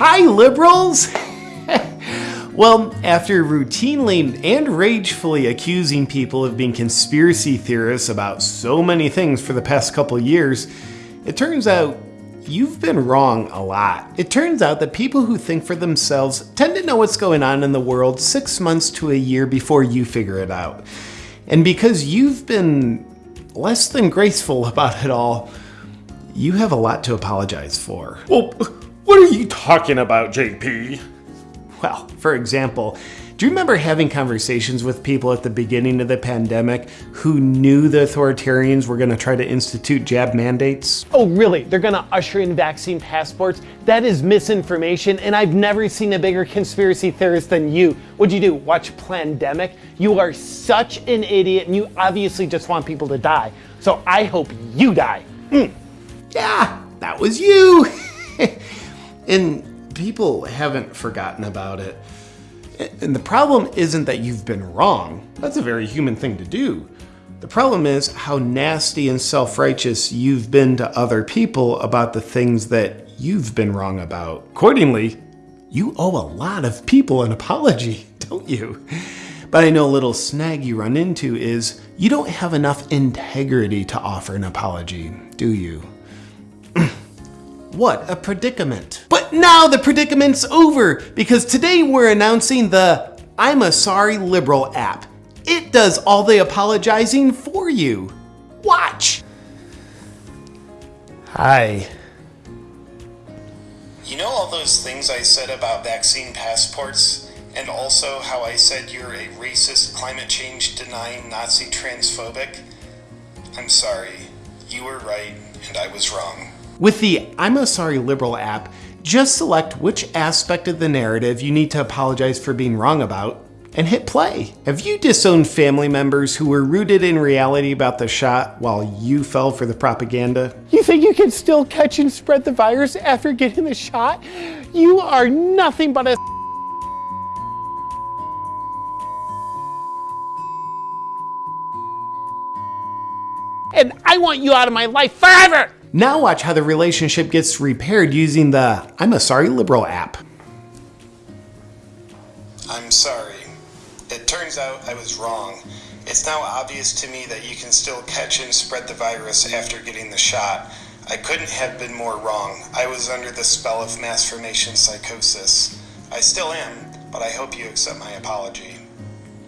Hi, liberals! well, after routinely and ragefully accusing people of being conspiracy theorists about so many things for the past couple years, it turns out you've been wrong a lot. It turns out that people who think for themselves tend to know what's going on in the world six months to a year before you figure it out. And because you've been less than graceful about it all, you have a lot to apologize for. Well, what are you talking about, JP? Well, for example, do you remember having conversations with people at the beginning of the pandemic who knew the authoritarians were going to try to institute jab mandates? Oh, really? They're going to usher in vaccine passports? That is misinformation, and I've never seen a bigger conspiracy theorist than you. What'd you do? Watch Plandemic? You are such an idiot, and you obviously just want people to die. So I hope you die. Mm. Yeah, that was you. and people haven't forgotten about it. And the problem isn't that you've been wrong. That's a very human thing to do. The problem is how nasty and self-righteous you've been to other people about the things that you've been wrong about. Accordingly, you owe a lot of people an apology, don't you? But I know a little snag you run into is you don't have enough integrity to offer an apology, do you? What a predicament. But now the predicament's over because today we're announcing the I'm a Sorry Liberal app. It does all the apologizing for you. Watch. Hi. You know all those things I said about vaccine passports? And also how I said you're a racist, climate change denying, Nazi transphobic? I'm sorry. You were right, and I was wrong. With the I'm a Sorry Liberal app, just select which aspect of the narrative you need to apologize for being wrong about, and hit play. Have you disowned family members who were rooted in reality about the shot while you fell for the propaganda? You think you can still catch and spread the virus after getting the shot? You are nothing but a and I want you out of my life forever! Now watch how the relationship gets repaired using the I'm a Sorry Liberal app. I'm sorry. It turns out I was wrong. It's now obvious to me that you can still catch and spread the virus after getting the shot. I couldn't have been more wrong. I was under the spell of mass formation psychosis. I still am, but I hope you accept my apology.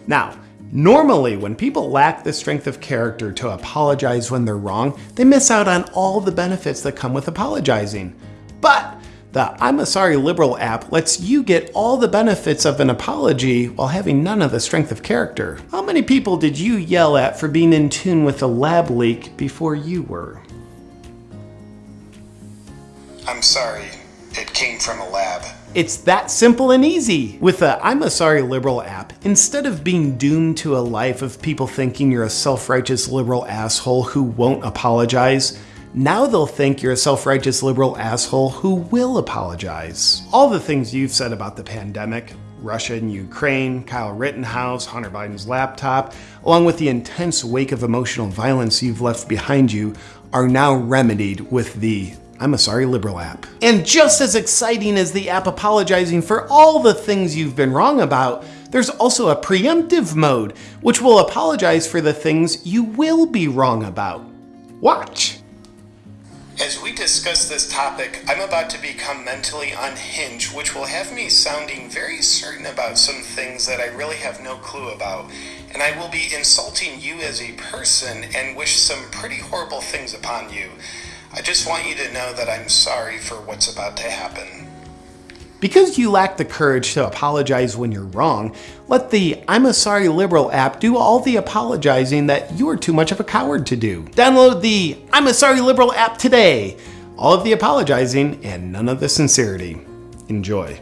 Now, Normally, when people lack the strength of character to apologize when they're wrong, they miss out on all the benefits that come with apologizing. But the I'm a Sorry Liberal app lets you get all the benefits of an apology while having none of the strength of character. How many people did you yell at for being in tune with a lab leak before you were? I'm sorry. It came from a lab. It's that simple and easy. With the I'm a Sorry Liberal app, instead of being doomed to a life of people thinking you're a self-righteous liberal asshole who won't apologize, now they'll think you're a self-righteous liberal asshole who will apologize. All the things you've said about the pandemic, Russia and Ukraine, Kyle Rittenhouse, Hunter Biden's laptop, along with the intense wake of emotional violence you've left behind you, are now remedied with the I'm a Sorry Liberal app. And just as exciting as the app apologizing for all the things you've been wrong about, there's also a preemptive mode, which will apologize for the things you will be wrong about. Watch. As we discuss this topic, I'm about to become mentally unhinged, which will have me sounding very certain about some things that I really have no clue about. And I will be insulting you as a person and wish some pretty horrible things upon you. I just want you to know that I'm sorry for what's about to happen. Because you lack the courage to apologize when you're wrong, let the I'm a Sorry Liberal app do all the apologizing that you are too much of a coward to do. Download the I'm a Sorry Liberal app today. All of the apologizing and none of the sincerity. Enjoy.